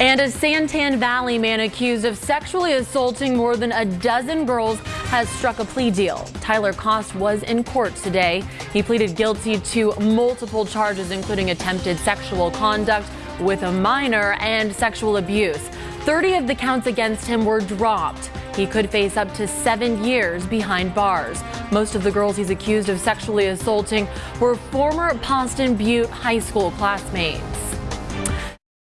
And a Santan Valley man accused of sexually assaulting more than a dozen girls has struck a plea deal. Tyler Cost was in court today. He pleaded guilty to multiple charges, including attempted sexual conduct with a minor and sexual abuse. 30 of the counts against him were dropped. He could face up to seven years behind bars. Most of the girls he's accused of sexually assaulting were former Poston Butte High School classmates.